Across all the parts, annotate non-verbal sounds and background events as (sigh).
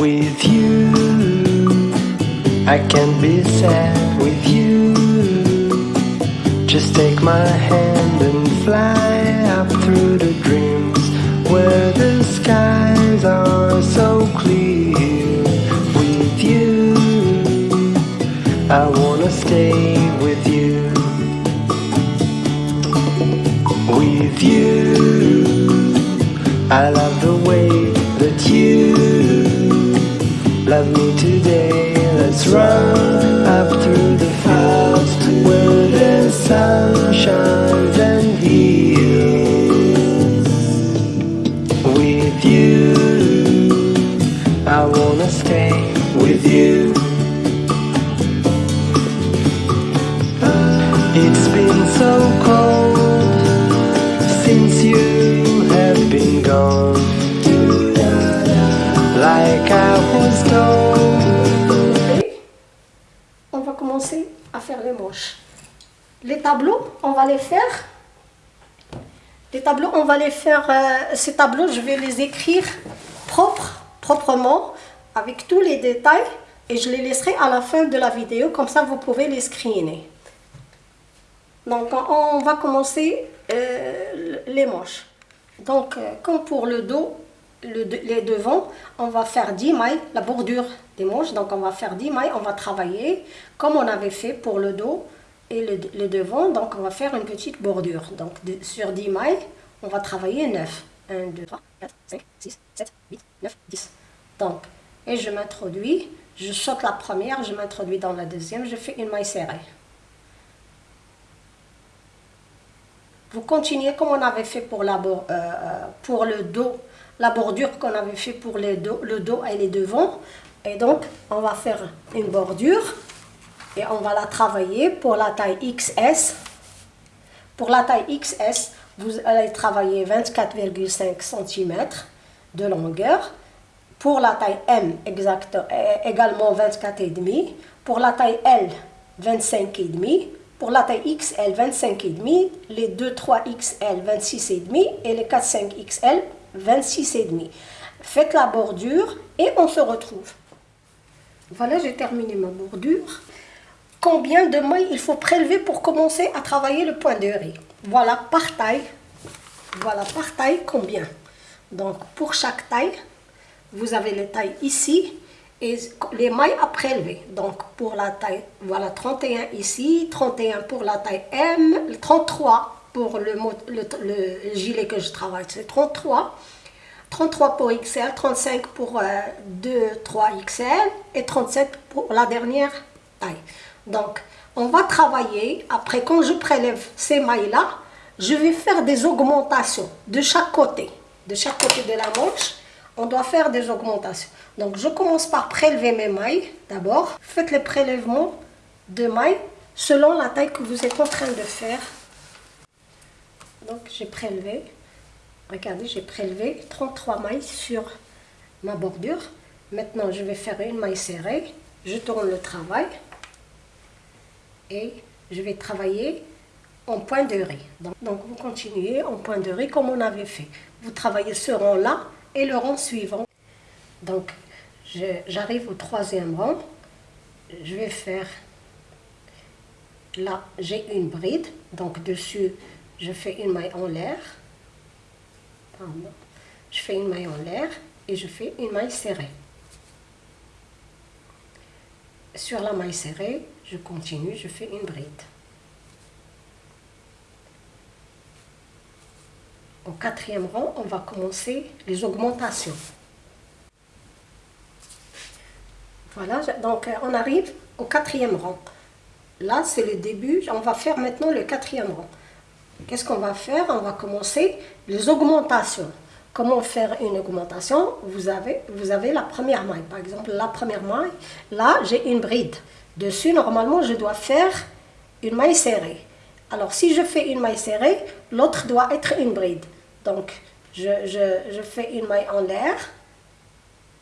With you, I can't be sad with you. Just take my hand and fly up through the dreams where the skies are so clear. With you, I wanna stay with you. With you, I love the love me today. Let's run up through the fields where the sun shines and heals. With you, I wanna stay with you. It's been so On va commencer à faire les manches. Les tableaux, on va les faire. Les tableaux, on va les faire. euh, ces tableaux, je vais les écrire proprement, avec tous les détails. Et je les laisserai à la fin de la vidéo, comme ça vous pouvez les screener. Donc on on va commencer euh, les manches. Donc euh, comme pour le dos, les devants, on va faire 10 mailles, la bordure des manches. Donc on va faire 10 mailles, on va travailler comme on avait fait pour le dos et le, le devant. Donc on va faire une petite bordure. Donc sur 10 mailles, on va travailler 9. 1, 2, 3, 4, 5, 6, 7, 8, 9, 10. Donc, et je m'introduis, je saute la première, je m'introduis dans la deuxième, je fais une maille serrée. Vous continuez comme on avait fait pour, la, euh, pour le dos, la bordure qu'on avait fait pour le dos et les devants. Et donc, on va faire une bordure et on va la travailler pour la taille XS. Pour la taille XS, vous allez travailler 24,5 cm de longueur. Pour la taille M, exact, euh, également 24,5. Pour la taille L, 25,5. Pour la taille XL, 25,5. Les 2, 3 XL, 26,5. Et les 4, 5 XL, 26,5. Faites la bordure et on se retrouve. Voilà, j'ai terminé ma bordure. Combien de mailles il faut prélever pour commencer à travailler le point de riz? Voilà, par taille. Voilà, par taille, combien? Donc, pour chaque taille, vous avez les tailles ici et les mailles à prélever. Donc, pour la taille, voilà, 31 ici, 31 pour la taille M, 33 pour le, le, le gilet que je travaille, c'est 33. 33 pour XL, 35 pour euh, 2, 3 XL et 37 pour la dernière taille. Donc, on va travailler, après quand je prélève ces mailles-là, je vais faire des augmentations de chaque côté. De chaque côté de la manche, on doit faire des augmentations. Donc, je commence par prélever mes mailles d'abord. Faites les prélèvements de mailles selon la taille que vous êtes en train de faire. Donc, j'ai prélevé. Regardez, j'ai prélevé 33 mailles sur ma bordure. Maintenant, je vais faire une maille serrée. Je tourne le travail. Et je vais travailler en point de riz. Donc, vous continuez en point de riz comme on avait fait. Vous travaillez ce rang-là et le rang suivant. Donc, j'arrive au troisième rang. Je vais faire... Là, j'ai une bride. Donc, dessus, je fais une maille en l'air. Je fais une maille en l'air et je fais une maille serrée. Sur la maille serrée, je continue, je fais une bride. Au quatrième rang, on va commencer les augmentations. Voilà, donc euh, on arrive au quatrième rang. Là, c'est le début. On va faire maintenant le quatrième rang. Qu'est-ce qu'on va faire? On va commencer les augmentations. Comment faire une augmentation? Vous avez, vous avez la première maille. Par exemple, la première maille, là, j'ai une bride. Dessus, normalement, je dois faire une maille serrée. Alors, si je fais une maille serrée, l'autre doit être une bride. Donc, je, je- je fais une maille en l'air.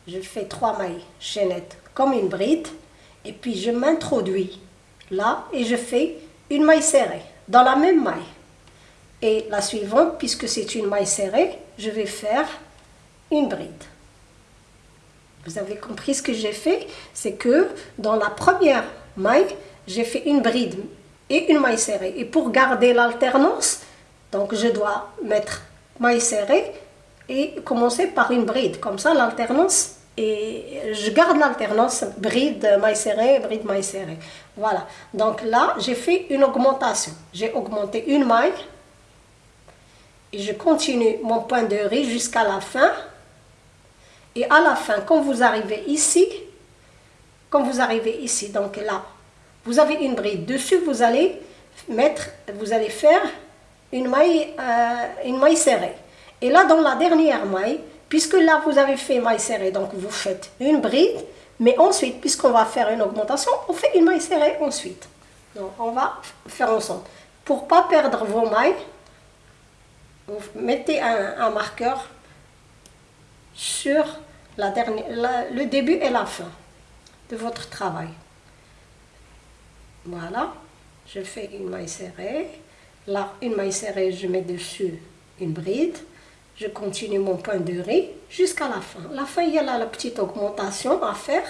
Je fais trois mailles chaînettes comme une bride. Et puis, je m'introduis là et je fais une maille serrée dans la même maille. Et la suivante, puisque c'est une maille serrée, je vais faire une bride. Vous avez compris ce que j'ai fait? C'est que dans la première maille, j'ai fait une bride et une maille serrée. Et pour garder l'alternance, donc je dois mettre maille serrée et commencer par une bride. Comme ça, l'alternance, et je garde l'alternance bride, maille serrée, bride, maille serrée. Voilà. Donc là, j'ai fait une augmentation. J'ai augmenté une maille et je continue mon point de riz jusqu'à la fin. Et à la fin, quand vous arrivez ici, quand vous arrivez ici, donc là, vous avez une bride. Dessus, vous allez mettre, vous allez faire une maille, euh, une maille serrée. Et là, dans la dernière maille, puisque là, vous avez fait maille serrée, donc vous faites une bride, mais ensuite, puisqu'on va faire une augmentation, on fait une maille serrée ensuite. Donc, on va faire ensemble. Pour pas perdre vos mailles, vous mettez un, marqueur sur la dernière, le début et la fin de votre travail. Voilà, je fais une maille serrée. Là, une maille serrée, je mets dessus une bride. Je continue mon point de riz jusqu'à la fin. La fin, il y a là la petite augmentation à faire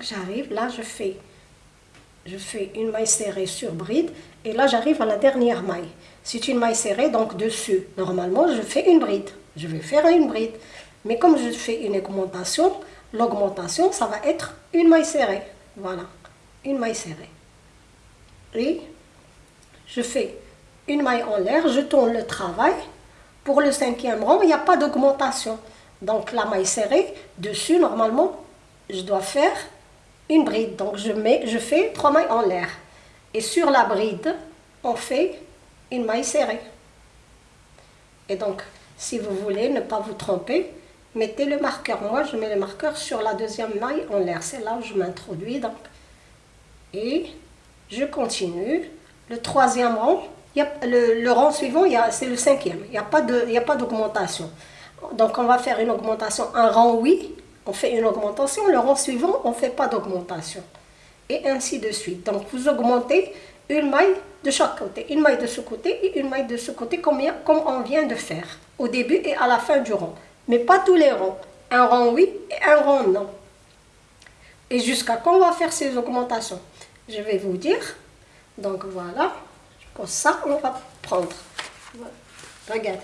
J'arrive, là je fais, je fais une maille serrée sur bride et là j'arrive à la dernière maille. C'est une maille serrée, donc dessus, normalement je fais une bride. Je vais faire une bride. Mais comme je fais une augmentation, l'augmentation ça va être une maille serrée. Voilà, une maille serrée. Et je fais une maille en l'air, je tourne le travail. Pour le cinquième rang, il n'y a pas d'augmentation. Donc la maille serrée, dessus, normalement, je dois faire une bride. Donc je, mets, je fais trois mailles en l'air. Et sur la bride, on fait une maille serrée. Et donc, si vous voulez ne pas vous tromper, mettez le marqueur. Moi, je mets le marqueur sur la deuxième maille en l'air. C'est là où je m'introduis. Donc, et je continue. Le troisième rang, y a, le, rang suivant, c'est le cinquième. Il n'y a pas d'augmentation. Donc, on va faire une augmentation. Un rang oui, on fait une augmentation, le rang suivant, on ne fait pas d'augmentation. Et ainsi de suite. Donc vous augmentez une maille de chaque côté, une maille de ce côté et une maille de ce côté, comme, on vient de faire, au début et à la fin du rang. Mais pas tous les rangs. Un rang oui et un rang non. Et jusqu'à quand on va faire ces augmentations? Je vais vous dire. Donc voilà, pour ça, on va prendre. Regardez.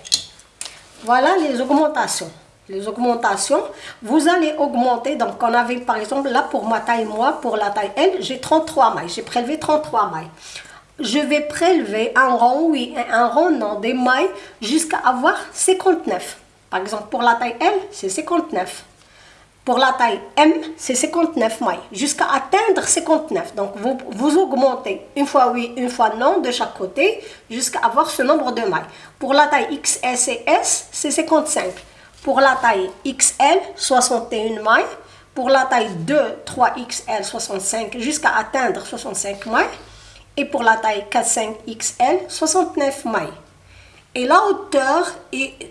Voilà les augmentations les augmentations, vous allez augmenter, donc on avait par exemple là pour ma taille moi, pour la taille L, j'ai 33 mailles, j'ai prélevé 33 mailles. Je vais prélever un rang oui un rang non des mailles jusqu'à avoir 59. Par exemple pour la taille L, c'est 59. Pour la taille M, c'est 59 mailles, jusqu'à atteindre 59. Donc, vous, vous augmentez une fois oui, une fois non de chaque côté, jusqu'à avoir ce nombre de mailles. Pour la taille XS et S, c'est 55. Pour la taille XL, 61 mailles. Pour la taille 2, 3XL, 65 jusqu'à atteindre 65 mailles. Et pour la taille 4, 5XL, 69 mailles. Et la hauteur, est,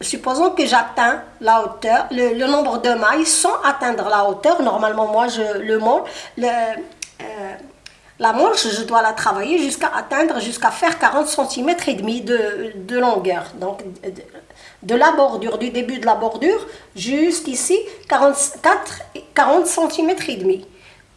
supposons que j'atteins la hauteur, le, nombre de mailles sans atteindre la hauteur. Normalement, moi, je le montre. Le, euh, la manche, je dois la travailler jusqu'à atteindre, jusqu'à faire 40 cm et demi de, de longueur. Donc, de la bordure, du début de la bordure jusqu'ici 44, 40 cm et demi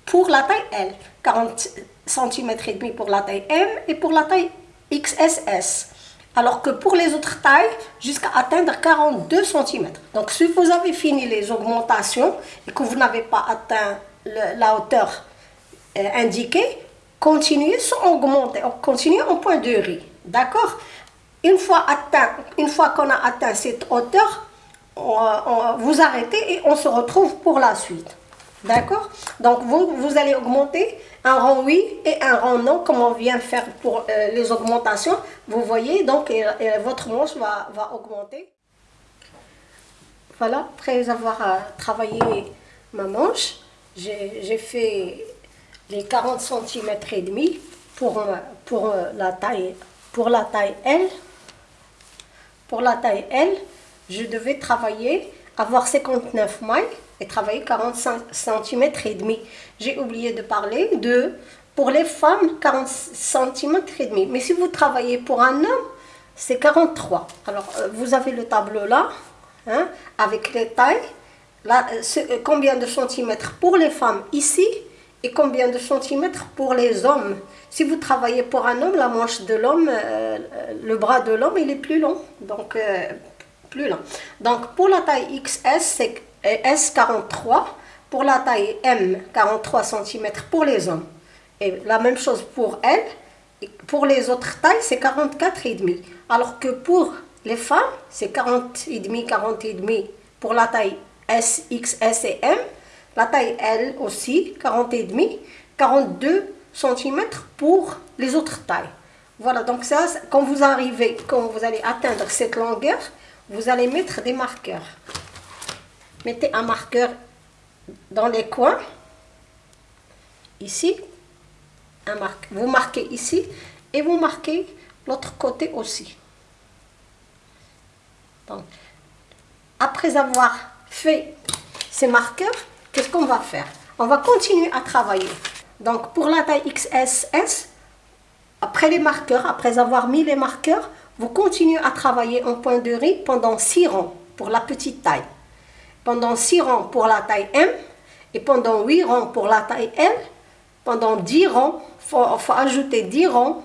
pour la taille L, 40 cm et demi pour la taille M et pour la taille XSS. Alors que pour les autres tailles, jusqu'à atteindre 42 cm. Donc si vous avez fini les augmentations et que vous n'avez pas atteint la hauteur euh, indiquée, continuez sans augmenter, continuez en point de riz. D'accord? Une fois, atteint, une fois qu'on a atteint cette hauteur, vous arrêtez et on se retrouve pour la suite. D'accord? Donc, vous, vous allez augmenter un rang oui et un rang non, comme on vient faire pour euh, les augmentations. Vous voyez, donc, votre manche va, va augmenter. Voilà, après avoir euh, travaillé ma manche, j'ai fait les 40 cm et demi pour, euh, pour la taille pour la taille L. Pour la taille L, je devais travailler, avoir 59 mailles et travailler 45 cm et demi. J'ai oublié de parler de pour les femmes 40 cm et demi. Mais si vous travaillez pour un homme, c'est 43. Alors euh, vous avez le tableau là hein, avec les tailles. Là, combien de centimètres pour les femmes ici? Et combien de centimètres pour les hommes. Si vous travaillez pour un homme, la manche de l'homme, euh, le bras de l'homme, il est plus long. Donc, euh, plus long. Donc, pour la taille XS, c'est S43. Pour la taille M, 43 cm pour les hommes. Et la même chose pour elle. Pour les autres tailles, c'est 44,5. Alors que pour les femmes, c'est 40,5, 40,5 pour la taille S, XS et M. La taille L aussi, 40 et demi, 42 cm pour les autres tailles. Voilà, donc ça, quand vous arrivez, quand vous allez atteindre cette longueur, vous allez mettre des marqueurs. Mettez un marqueur dans les coins, ici, un marque. vous marquez ici, et vous marquez l'autre côté aussi. Donc, après avoir fait ces marqueurs, qu'est-ce qu'on va faire? On va continuer à travailler. Donc pour la taille XSS, après les marqueurs, après avoir mis les marqueurs, vous continuez à travailler en point de riz pendant 6 rangs pour la petite taille. Pendant 6 rangs pour la taille M et pendant 8 rangs pour la taille L. Pendant 10 rangs, il faut, ajouter 10 rangs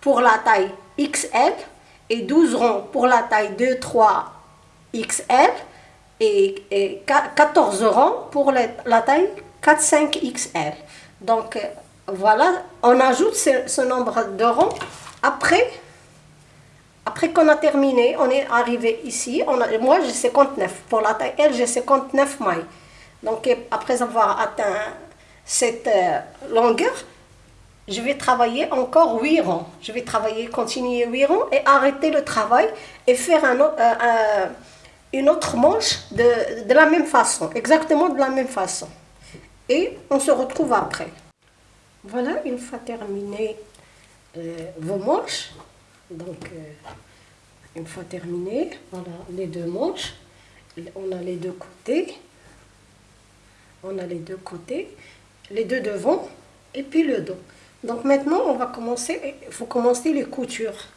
pour la taille XL et 12 rangs pour la taille 2, 3 XL et, 14 rangs pour la taille 4-5 XL. Donc euh, voilà, on ajoute ce, nombre de rangs. Après, après qu'on a terminé, on est arrivé ici. On a, moi j'ai 59. Pour la taille L, j'ai 59 mailles. Donc après avoir atteint cette euh, longueur, je vais travailler encore 8 rangs. Je vais travailler, continuer 8 rangs et arrêter le travail et faire un autre... Euh, une autre manche de, la même façon, exactement de la même façon. Et on se retrouve après. Voilà, une fois terminé euh, vos manches, donc euh, une fois terminé, voilà les deux manches, on a les deux côtés, on a les deux côtés, les deux devants et puis le dos. Donc maintenant, on va commencer, il faut commencer les coutures.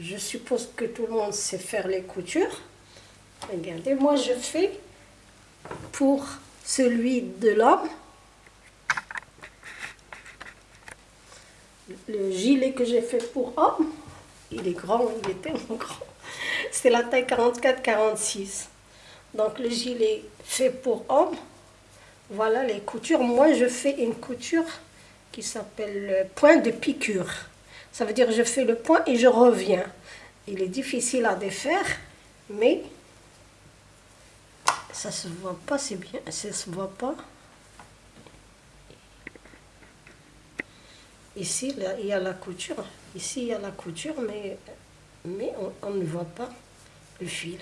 Je suppose que tout le monde sait faire les coutures. Regardez, moi je fais pour celui de l'homme. Le gilet que j'ai fait pour homme, il est grand, il est tellement grand. C'est la taille 44-46. Donc le gilet fait pour homme. Voilà les coutures. Moi je fais une couture qui s'appelle point de piqûre. Ça veut dire je fais le point et je reviens. Il est difficile à défaire, mais ça se voit pas, c'est bien, ça se voit pas. Ici, là, il y a la couture. Ici, il y a la couture, mais, mais on ne voit pas le fil.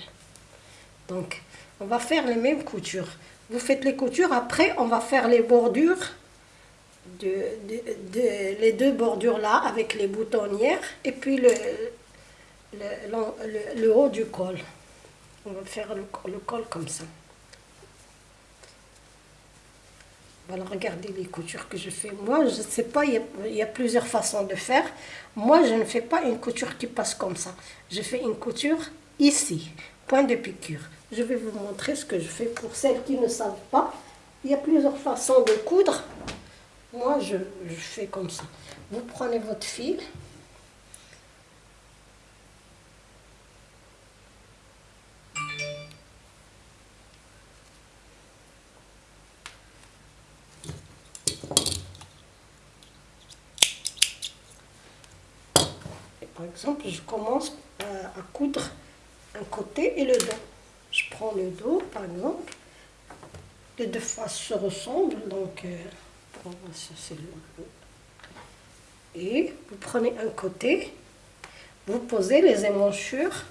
Donc, on va faire les mêmes coutures. Vous faites les coutures, après, on va faire les bordures les deux bordures là avec les boutonnières et puis le, haut du col. On va faire le, col comme ça. Voilà, regardez les coutures que je fais. Moi, je ne sais pas, il y, a, plusieurs façons de faire. Moi, je ne fais pas une couture qui passe comme ça. Je fais une couture ici, point de piqûre. Je vais vous montrer ce que je fais pour celles qui ne savent pas. Il y a plusieurs façons de coudre. Moi, je, fais comme ça. Vous prenez votre fil. par exemple, je commence à, coudre un côté et le dos. Je prends le dos, par exemple. Les deux faces se ressemblent, donc... Euh, et vous prenez un côté, vous posez les émanchures,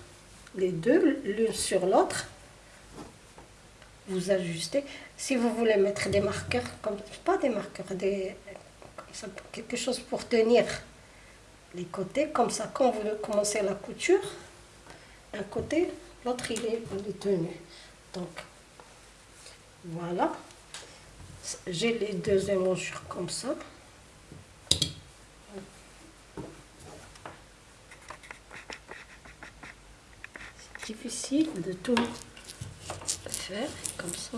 les deux l'une sur l'autre. vous ajustez. Si vous voulez mettre des marqueurs, comme pas des marqueurs, des, quelque chose pour tenir les côtés, comme ça, quand vous commencez la couture, un côté, l'autre il est, il est tenu. Donc, voilà. J'ai les deux émoncures comme ça. C'est difficile de tout faire comme ça.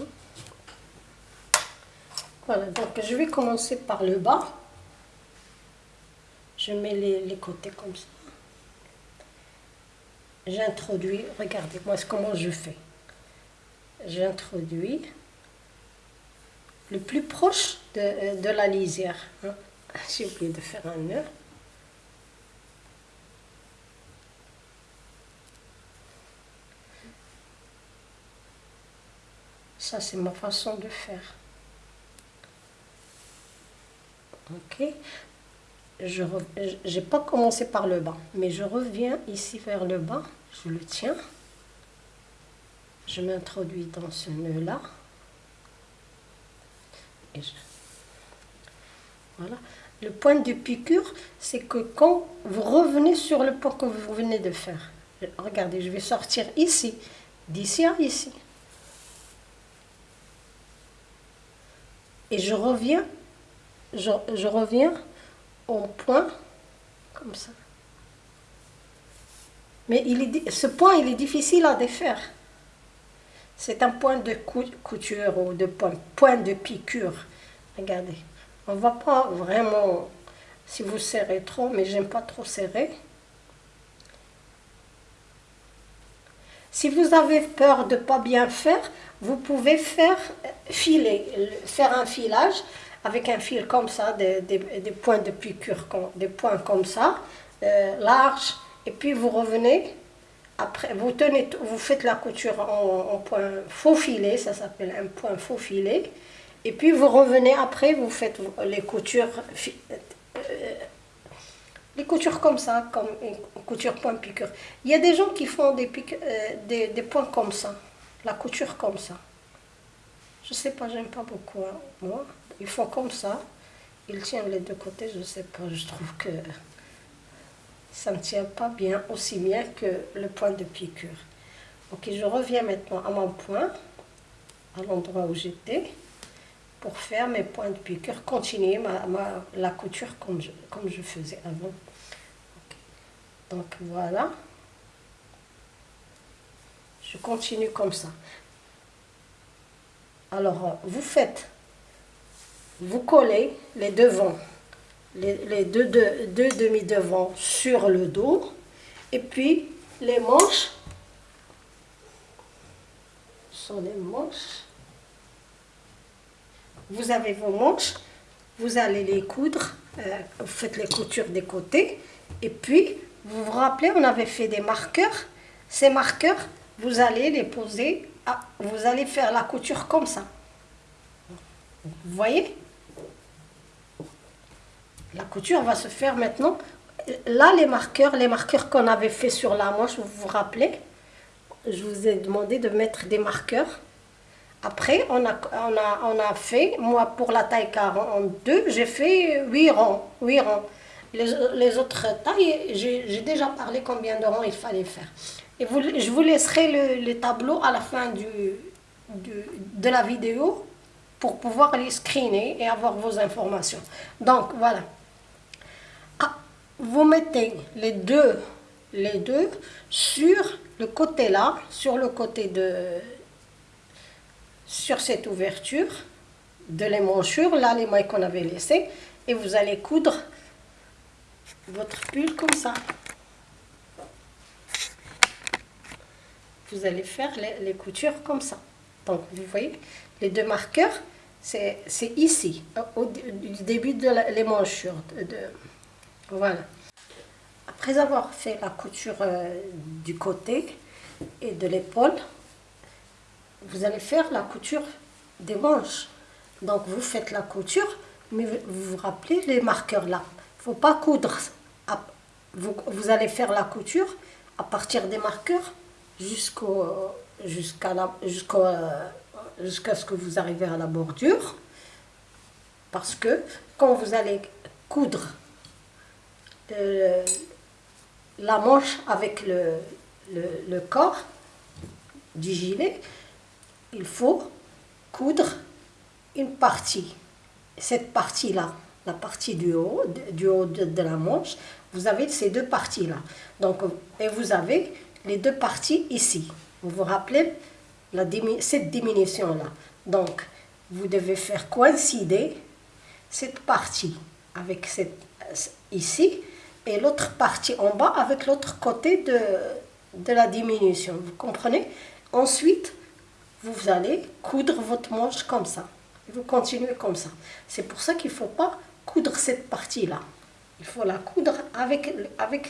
Voilà, donc je vais commencer par le bas. Je mets les, les côtés comme ça. J'introduis, regardez-moi comment je fais. J'introduis le plus proche de, de la lisière. Hein. J'ai oublié de faire un nœud. Ça, c'est ma façon de faire. Ok. Je n'ai pas commencé par le bas, mais je reviens ici vers le bas. Je le tiens. Je m'introduis dans ce nœud-là. Voilà. Le point de piqûre, c'est que quand vous revenez sur le point que vous venez de faire, regardez, je vais sortir ici, d'ici à ici. Et je reviens, je, reviens au point, comme ça. Mais il est, ce point, il est difficile à défaire. C'est un point de couture ou de point, de piqûre. Regardez, on ne voit pas vraiment si vous serrez trop, mais j'aime pas trop serrer. Si vous avez peur de ne pas bien faire, vous pouvez faire filer, faire un filage avec un fil comme ça, des, points de piqûre, des points comme ça, euh, larges, et puis vous revenez, après, vous tenez, vous faites la couture en, point faux filet, ça s'appelle un point faux filet, et puis vous revenez après, vous faites les coutures, euh, les coutures comme ça, comme une couture point piqûre. Il y a des gens qui font des, euh, des, points comme ça la couture comme ça. Je sais pas, j'aime pas beaucoup, hein, moi. Ils font comme ça. Ils tiennent les deux côtés, je sais pas, je trouve que ça ne tient pas bien, aussi bien que le point de piqûre. Ok, je reviens maintenant à mon point, à l'endroit où j'étais, pour faire mes points de piqûre, continuer ma, la couture comme je, comme je faisais avant. Donc voilà. Je continue comme ça. Alors, vous faites, vous collez les devants, les, deux, deux, demi-devants sur le dos, et puis les manches sont les manches. Vous avez vos manches, vous allez les coudre, euh, vous faites les coutures des côtés, et puis, vous vous rappelez, on avait fait des marqueurs. Ces marqueurs, vous allez les poser, vous allez faire la couture comme ça. Vous voyez? La couture va se faire maintenant. Là, les marqueurs, les marqueurs qu'on avait fait sur la manche, vous vous rappelez? Je vous ai demandé de mettre des marqueurs. Après, on a, fait, moi pour la taille 42, j'ai fait 8 rangs. 8 rangs. Les, les autres tailles, j'ai déjà parlé combien de rangs il fallait faire. Et je vous laisserai le, tableau à la fin du, de la vidéo pour pouvoir les screener et avoir vos informations. Donc voilà. Vous mettez les deux, les deux sur le côté là, sur le côté de, sur cette ouverture de l'émanchure, là les mailles qu'on avait laissées, et vous allez coudre votre pull comme ça. vous allez faire les, coutures comme ça. Donc, vous voyez, les deux marqueurs, c'est ici, au, début de l'émanchure. De, voilà. Après avoir fait la couture euh, du côté et de l'épaule, vous allez faire la couture des manches. Donc, vous faites la couture, mais vous vous rappelez les marqueurs là. Il ne faut pas coudre. Vous, allez faire la couture à partir des marqueurs euh, jusqu'à ce que vous arrivez à la bordure. Parce que quand vous allez coudre la manche avec le, le, corps du gilet, il faut coudre une partie. Cette partie-là, la partie du haut, du haut de, la manche, vous avez ces deux parties-là. Donc, et vous avez les deux parties ici. Vous vous rappelez la, cette diminution-là. Donc, vous devez faire coïncider cette partie avec cette ici et l'autre partie en bas avec l'autre côté de, de la diminution. Vous comprenez? Ensuite, vous allez coudre votre manche comme ça. vous continuez comme ça. C'est pour ça qu'il ne faut pas coudre cette partie-là. Il faut la coudre avec, avec,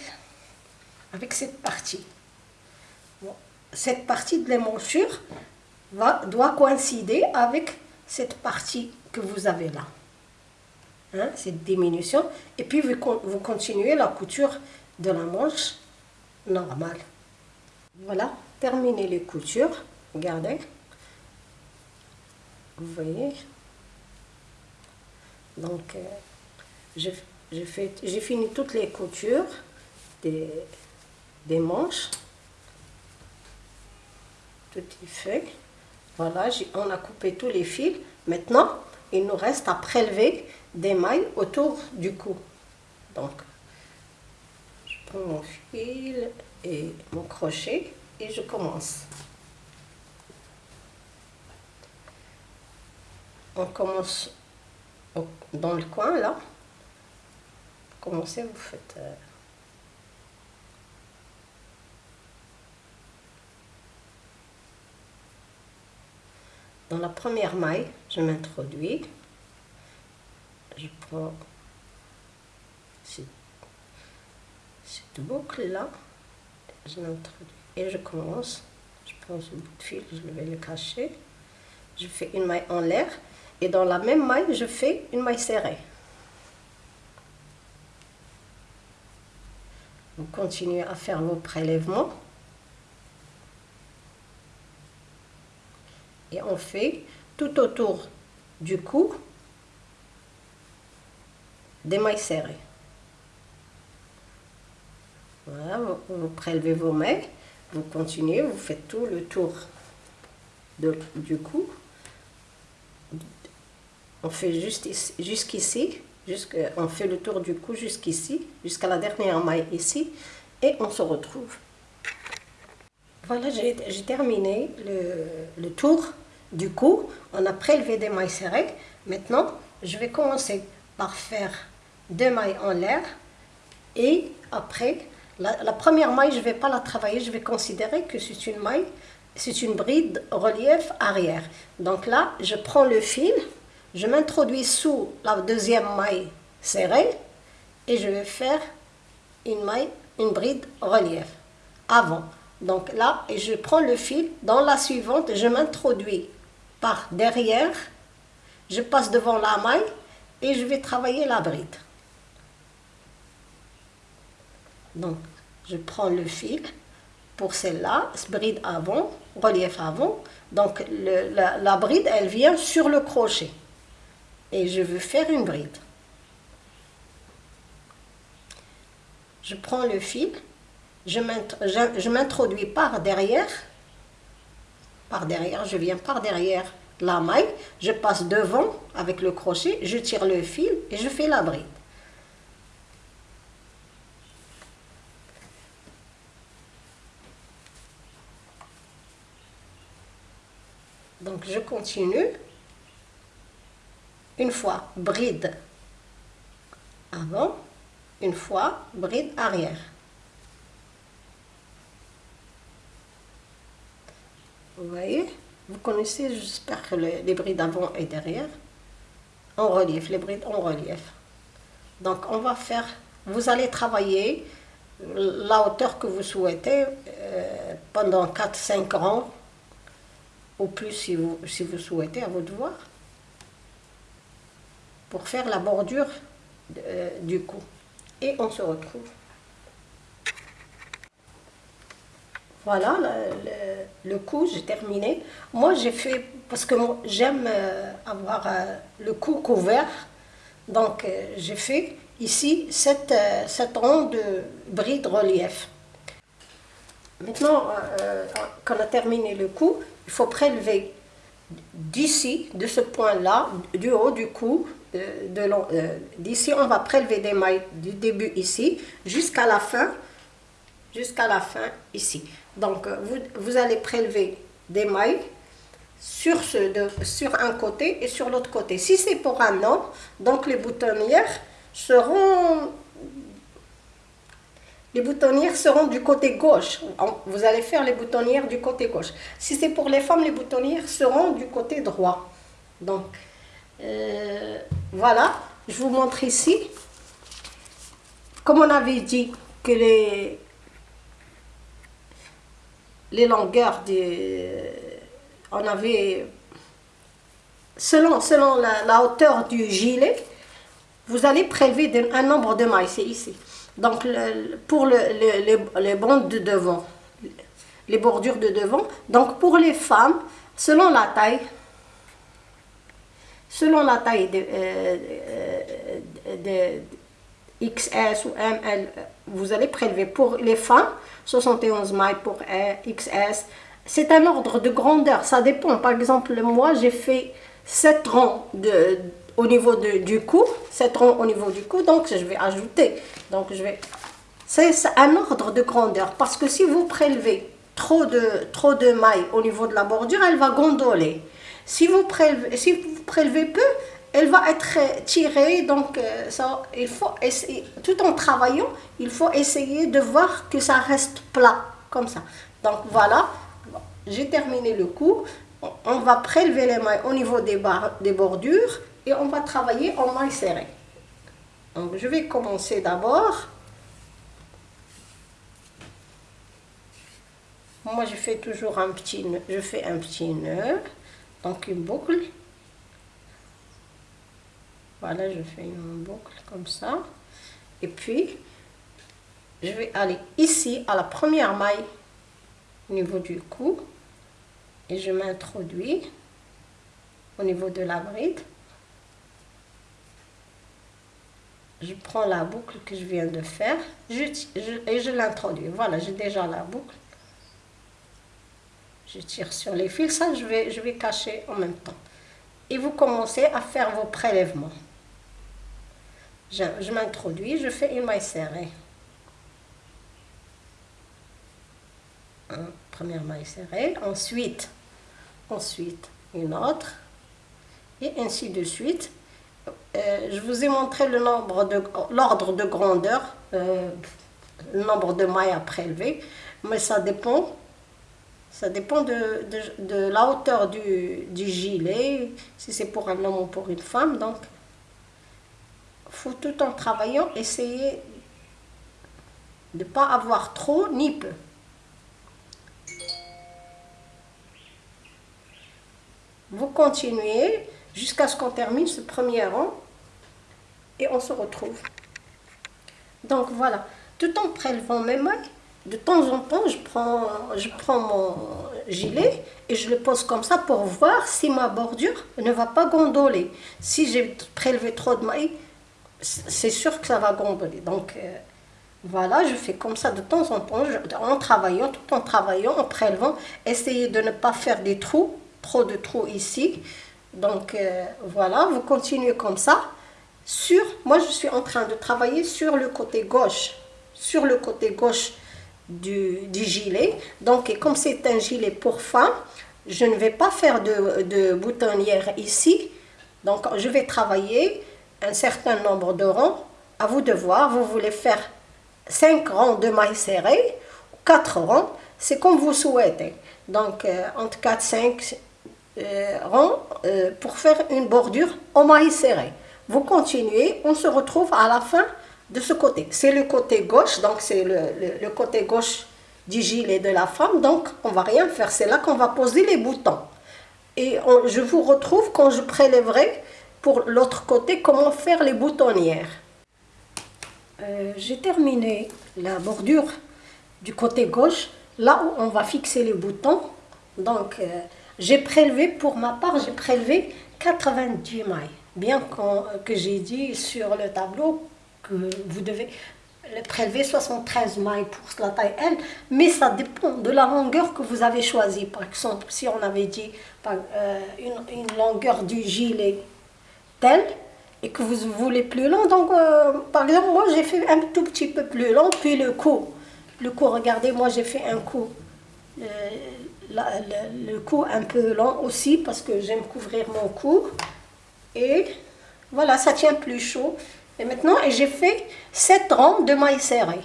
avec cette partie. Cette partie de l'émanchure doit coïncider avec cette partie que vous avez là. Hein, cette diminution. Et puis vous, continuez la couture de la manche normale. Voilà, terminez les coutures. Regardez. Vous voyez? Donc, euh, j'ai fini toutes les coutures des, des manches. Tout est fait. Voilà, on a coupé tous les fils. Maintenant, il nous reste à prélever des mailles autour du cou. Donc, je prends mon fil et mon crochet et je commence. On commence dans le coin là. Commencez, vous faites... Euh, dans la première maille, je m'introduis je prends cette, boucle là, je l'introduis et je commence. Je prends ce bout de fil, je vais le cacher. Je fais une maille en l'air et dans la même maille, je fais une maille serrée. Vous continuez à faire vos prélèvements. Et on fait tout autour du cou des mailles serrées. Voilà, vous, prélevez vos mailles, vous continuez, vous faites tout le tour de, du cou. On fait juste jusqu'ici, on fait le tour du cou jusqu'ici, jusqu'à la dernière maille ici, et on se retrouve. Voilà, j'ai terminé le, le tour du cou. On a prélevé des mailles serrées. Maintenant, je vais commencer par faire deux mailles en l'air et après, la, première maille, je ne vais pas la travailler, je vais considérer que c'est une maille, c'est une bride relief arrière. Donc là, je prends le fil, je m'introduis sous la deuxième maille serrée et je vais faire une maille, une bride relief avant. Donc là, je prends le fil, dans la suivante, je m'introduis par derrière, je passe devant la maille et je vais travailler la bride. Donc, je prends le fil pour celle-là, bride avant, relief avant. Donc, la, bride, elle vient sur le crochet. Et je veux faire une bride. Je prends le fil, je m'introduis par derrière, par derrière, je viens par derrière la maille, je passe devant avec le crochet, je tire le fil et je fais la bride. Donc je continue. Une fois bride avant, une fois bride arrière. Vous voyez Vous connaissez, j'espère que les, brides avant et derrière. En relief, les brides en relief. Donc on va faire, vous allez travailler la hauteur que vous souhaitez euh, pendant 4-5 ans plus si vous, si vous souhaitez, à votre devoir, pour faire la bordure euh, du cou. Et on se retrouve. Voilà, le, cou, j'ai terminé. Moi, j'ai fait, parce que j'aime euh, avoir euh, le cou couvert, donc j'ai fait ici cette, cette ronde de bride relief. Maintenant qu'on a terminé le cou, il faut prélever d'ici, de ce point-là, du haut du cou, d'ici on va prélever des mailles du début ici jusqu'à la fin, jusqu'à la fin ici. Donc, euh, vous, allez prélever des mailles sur, ce, sur un côté et sur l'autre côté. Si c'est pour un homme, donc les boutonnières seront... Les boutonnières seront du côté gauche. Vous allez faire les boutonnières du côté gauche. Si c'est pour les femmes, les boutonnières seront du côté droit. Donc, euh, voilà. Je vous montre ici. Comme on avait dit que les, les longueurs des... On avait... Selon, selon la, hauteur du gilet, vous allez prélever un nombre de mailles, c'est ici. Donc, pour le, les bandes de devant, les bordures de devant. Donc, pour les femmes, selon la taille, selon la taille de, euh, de XS ou ML, vous allez prélever pour les femmes 71 mailles pour XS. C'est un ordre de grandeur, ça dépend. Par exemple, moi, j'ai fait 7 rangs de, au niveau de, du cou, 7 rangs au niveau du cou, donc je vais ajouter. Donc, je vais... C'est un ordre de grandeur, parce que si vous prélevez trop de, trop de mailles au niveau de la bordure, elle va gondoler. Si vous prélevez, si vous prélevez peu, elle va être tirée, donc euh, ça, il faut essayer, tout en travaillant, il faut essayer de voir que ça reste plat, comme ça. Donc voilà, j'ai terminé le coup. On va prélever les mailles au niveau des, des bordures et on va travailler en mailles serrées. Donc je vais commencer d'abord. Moi je fais toujours un petit nœud, je fais un petit nœud, donc une boucle. Voilà, je fais une boucle comme ça. Et puis, je vais aller ici à la première maille au niveau du cou. Et je m'introduis au niveau de la bride. Je prends la boucle que je viens de faire et je l'introduis. Voilà, j'ai déjà la boucle. Je tire sur les fils, ça je vais, je vais cacher en même temps. Et vous commencez à faire vos prélèvements je, m'introduis, je fais une maille serrée. première maille serrée, ensuite, ensuite une autre, et ainsi de suite. Euh, je vous ai montré le nombre de l'ordre de grandeur, euh, le nombre de mailles à prélever, mais ça dépend ça dépend de, la hauteur du, du, gilet, si c'est pour un homme ou pour une femme. Donc, faut tout en travaillant essayer de ne pas avoir trop ni peu. Vous continuez jusqu'à ce qu'on termine ce premier rang et on se retrouve. Donc voilà, tout en prélevant mes mailles, de temps en temps, je prends, je prends mon gilet et je le pose comme ça pour voir si ma bordure ne va pas gondoler. Si j'ai prélevé trop de mailles, c'est sûr que ça va gondoler. Donc euh, voilà, je fais comme ça de temps en temps, en travaillant, tout en travaillant, en prélevant, essayer de ne pas faire des trous, trop de trous ici. Donc euh, voilà, vous continuez comme ça. Sur, moi je suis en train de travailler sur le côté gauche, sur le côté gauche du, gilet. Donc comme c'est un gilet pour femme, je ne vais pas faire de, de boutonnière ici. Donc je vais travailler un certain nombre de rangs, à vous de voir, vous voulez faire 5 rangs de mailles serrées, 4 rangs, c'est comme vous souhaitez. Donc euh, entre 4 5 euh, rangs euh, pour faire une bordure en mailles serrées. Vous continuez, on se retrouve à la fin de ce côté. C'est le côté gauche, donc c'est le, côté gauche du gilet de la femme, donc on va rien faire, c'est là qu'on va poser les boutons. Et je vous retrouve quand je prélèverai pour l'autre côté, comment faire les boutonnières. Euh, j'ai terminé la bordure du côté gauche. là où on va fixer les boutons. Donc, euh, j'ai prélevé, pour ma part, j'ai prélevé 90 mailles. Bien que j'ai dit sur le tableau que vous devez prélever 73 mailles pour la taille L, mais ça dépend de la longueur que vous avez choisie. Par exemple, si on avait dit euh, une, longueur du gilet telle, et que vous voulez plus long, donc euh, par exemple, moi j'ai fait un tout petit peu plus long, puis le cou. Le cou, regardez, moi j'ai fait un cou. Euh, le, cou un peu long aussi parce que j'aime couvrir mon cou. Et voilà, ça tient plus chaud. Et maintenant, j'ai fait 7 rangs de mailles serrées.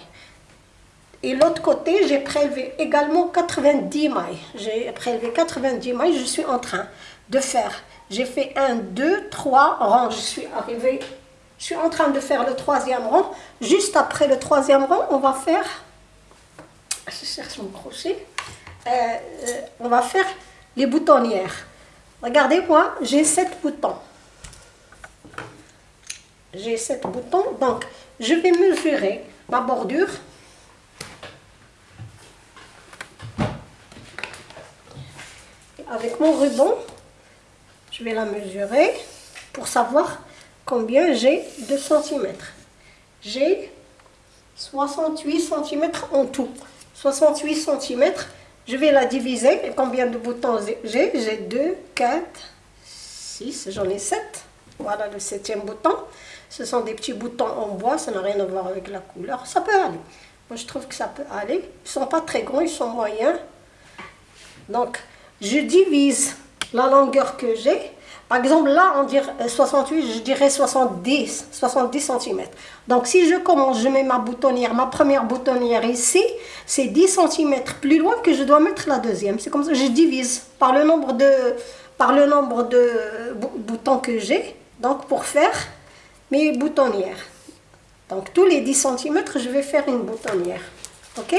Et l'autre côté, j'ai prélevé également 90 mailles. J'ai prélevé 90 mailles, je suis en train de faire. J'ai fait 1, 2, 3 rangs. Je suis arrivée, je suis en train de faire le troisième rang. Juste après le troisième rang, on va faire, je cherche mon crochet, euh, euh, on va faire les boutonnières. Regardez moi, j'ai 7 boutons. J'ai 7 boutons, donc je vais mesurer ma bordure. Avec mon ruban, je vais la mesurer pour savoir combien j'ai de centimètres. J'ai 68 cm en tout. 68 cm je vais la diviser. Et combien de boutons j'ai? J'ai 2, 4, 6, j'en ai 7. Voilà le septième bouton. Ce sont des petits boutons en bois, ça n'a rien à voir avec la couleur. Ça peut aller. Moi, je trouve que ça peut aller. Ils ne sont pas très grands, ils sont moyens. Donc, je divise la longueur que j'ai par exemple, là, on dirait 68, euh, je dirais 70, 70 cm. Donc, si je commence, je mets ma boutonnière, ma première boutonnière ici, c'est 10 cm plus loin que je dois mettre la deuxième. C'est comme ça, je divise par le nombre de, par le nombre de boutons que j'ai, donc pour faire mes boutonnières. Donc, tous les 10 cm, je vais faire une boutonnière. OK?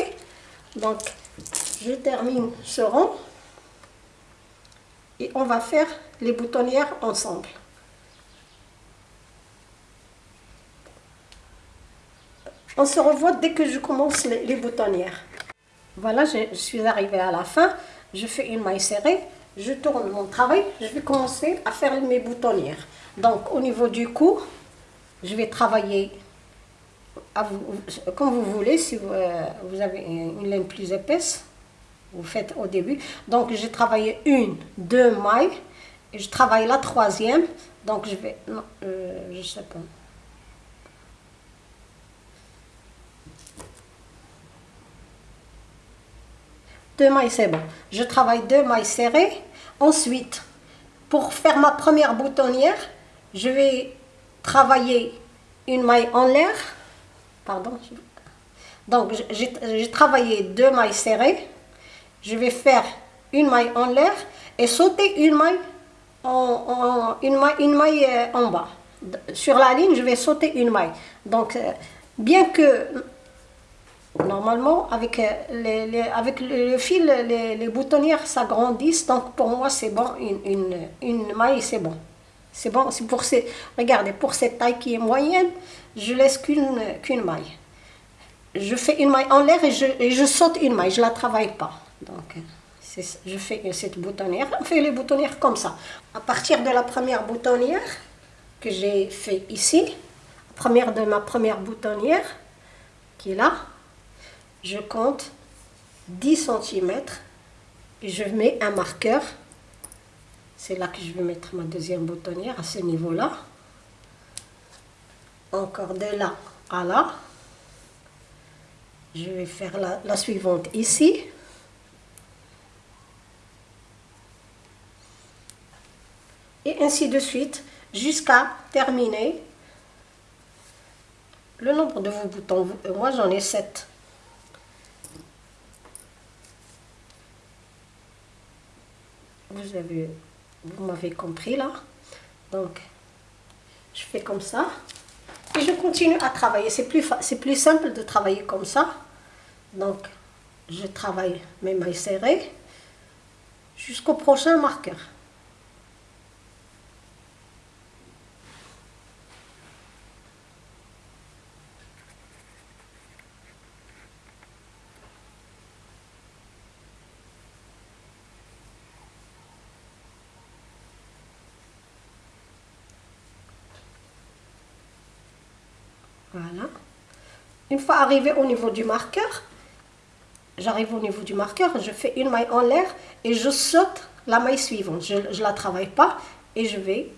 Donc, je termine ce rang et on va faire les boutonnières ensemble. On se revoit dès que je commence les, boutonnières. Voilà, je, suis arrivée à la fin. Je fais une maille serrée. Je tourne mon travail. Je vais commencer à faire mes boutonnières. Donc, au niveau du cou, je vais travailler comme vous voulez, si vous, euh, vous avez une laine plus épaisse vous faites au début. Donc, j'ai travaillé une, deux mailles, et je travaille la troisième. Donc, je vais, non, euh, je sais pas. Deux mailles, c'est bon. Je travaille deux mailles serrées. Ensuite, pour faire ma première boutonnière, je vais travailler une maille en l'air. Pardon. Donc, j'ai travaillé deux mailles serrées je vais faire une maille en l'air et sauter une maille en, une maille, euh, en bas. Sur la ligne, je vais sauter une maille. Donc, euh, bien que normalement, avec, euh, les, avec le fil, les, boutonnières s'agrandissent. Donc, pour moi, c'est bon, une, une, maille, c'est bon. C'est bon, c'est pour ces, regardez, pour cette taille qui est moyenne, je laisse qu'une maille. Je fais une maille en l'air et je, et saute une maille, je ne la travaille pas. Donc, je fais cette boutonnière. On fait les boutonnières comme ça. À partir de la première boutonnière que j'ai fait ici, première de ma première boutonnière, qui est là, je compte 10 cm et je mets un marqueur. C'est là que je vais mettre ma deuxième boutonnière, à ce niveau-là. Encore de là à là. Je vais faire la suivante ici. et ainsi de suite jusqu'à terminer le nombre de vos boutons. Euh, moi j'en ai 7. Vous avez, vous m'avez compris là. Donc, je fais comme ça. Et je continue à travailler. C'est plus, plus simple de travailler comme ça. Donc, je travaille mes mailles serrées jusqu'au prochain marqueur. Voilà. Une fois arrivé au niveau du marqueur, j'arrive au niveau du marqueur, je fais une maille en l'air et je saute la maille suivante. Je ne la travaille pas et je vais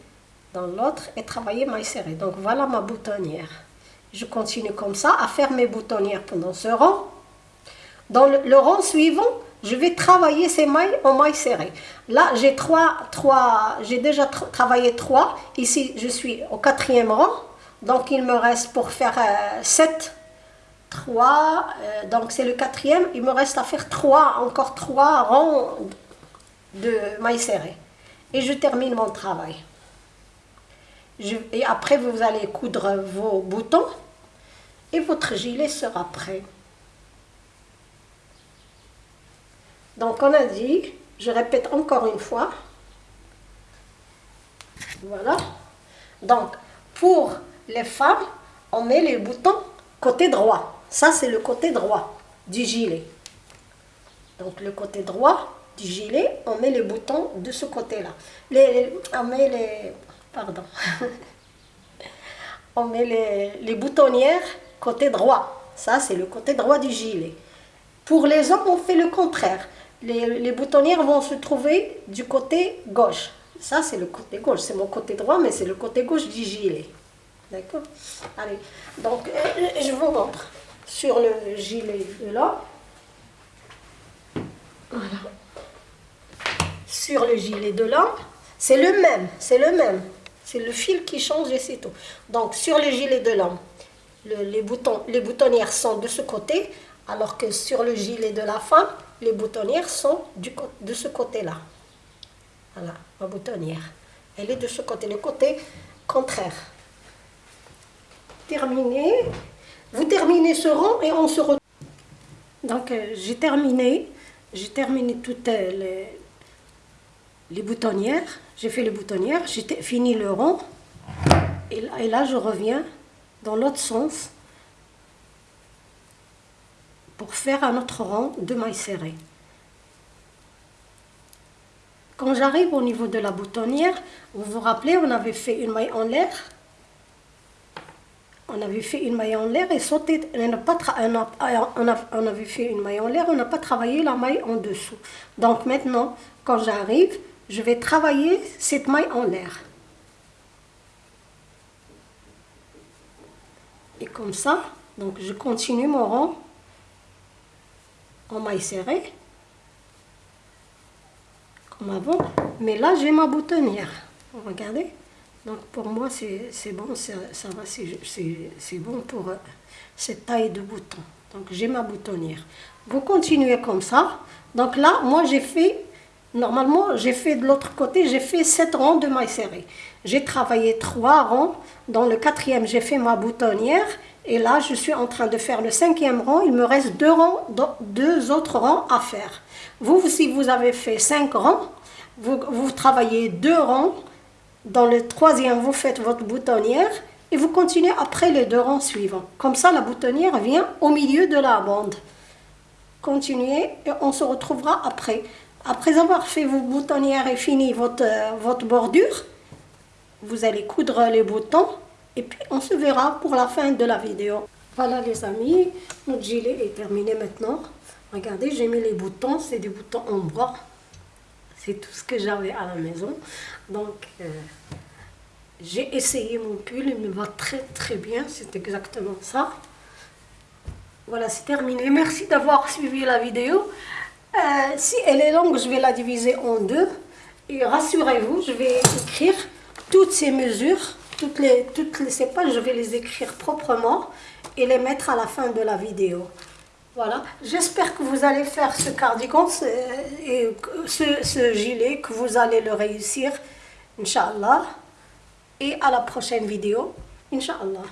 dans l'autre et travailler maille serrée. Donc voilà ma boutonnière. Je continue comme ça à faire mes boutonnières pendant ce rang. Dans le, rang suivant, je vais travailler ces mailles en maille serrée. Là, j'ai trois, trois, j'ai déjà travaillé trois. Ici, je suis au quatrième rang. Donc, il me reste pour faire euh, sept 3, euh, donc c'est le quatrième, il me reste à faire 3, encore 3 rangs de mailles serrées. Et je termine mon travail. et après, vous allez coudre vos boutons et votre gilet sera prêt. Donc on a dit, je répète encore une fois, voilà. Donc pour les femmes, on met les boutons côté droit. Ça, c'est le côté droit du gilet. Donc, le côté droit du gilet, on met les boutons de ce côté-là. Les, on met les... Pardon. (laughs) on met les, boutonnières côté droit. Ça, c'est le côté droit du gilet. Pour les hommes, on fait le contraire. Les boutonnières vont se trouver du côté gauche. Ça, c'est le côté gauche. C'est mon côté droit, mais c'est le côté gauche du gilet. D'accord Allez, donc, euh, je vous montre sur le gilet de là. Voilà. Sur le gilet de là, c'est le même, c'est le même. C'est le fil qui change et c'est tout. Donc sur le gilet de l'homme, les, boutonnières sont de ce côté, alors que sur le gilet de la femme, les boutonnières sont de ce côté-là. Voilà, ma boutonnière. Elle est de ce côté, le côté contraire. Terminé. Vous terminez ce rang et on se retrouve. Donc euh, j'ai terminé, j'ai terminé toutes euh, les, les boutonnières, j'ai fait les boutonnières, j'ai fini le rang et là, et là je reviens dans l'autre sens pour faire un autre rang de mailles serrées. Quand j'arrive au niveau de la boutonnière, vous vous rappelez, on avait fait une maille en l'air on avait fait une maille en l'air et sauté, on, pas avait fait une maille en l'air, on n'a pas travaillé la maille en dessous. Donc maintenant, quand j'arrive, je vais travailler cette maille en l'air. Et comme ça, donc je continue mon rang en maille serrée, comme avant. Mais là, j'ai ma boutonnière. Regardez? Donc pour moi, c'est bon, ça, va, c'est bon pour euh, cette taille de bouton. Donc j'ai ma boutonnière. Vous continuez comme ça. Donc là, moi j'ai fait, normalement j'ai fait de l'autre côté, j'ai fait 7 rangs de mailles serrées. J'ai travaillé 3 rangs. Dans le quatrième, j'ai fait ma boutonnière. Et là, je suis en train de faire le cinquième rang. Il me reste deux, rangs, deux autres rangs à faire. Vous, si vous avez fait 5 rangs, vous, vous travaillez deux rangs dans le troisième, vous faites votre boutonnière et vous continuez après les deux rangs suivants. Comme ça, la boutonnière vient au milieu de la bande. Continuez et on se retrouvera après. Après avoir fait vos boutonnières et fini votre, euh, votre bordure, vous allez coudre les boutons et puis on se verra pour la fin de la vidéo. Voilà les amis, notre gilet est terminé maintenant. Regardez, j'ai mis les boutons, c'est des boutons en bois. C'est tout ce que j'avais à la maison. Donc, euh, j'ai essayé mon pull, il me va très très bien, c'est exactement ça. Voilà, c'est terminé. Merci d'avoir suivi la vidéo. Euh, si elle est longue, je vais la diviser en deux. Et rassurez-vous, je vais écrire toutes ces mesures, toutes les, toutes les, pages, je vais les écrire proprement et les mettre à la fin de la vidéo. Voilà, j'espère que vous allez faire ce cardigan et ce, gilet, que vous allez le réussir, Inch'Allah. Et à la prochaine vidéo, Inch'Allah.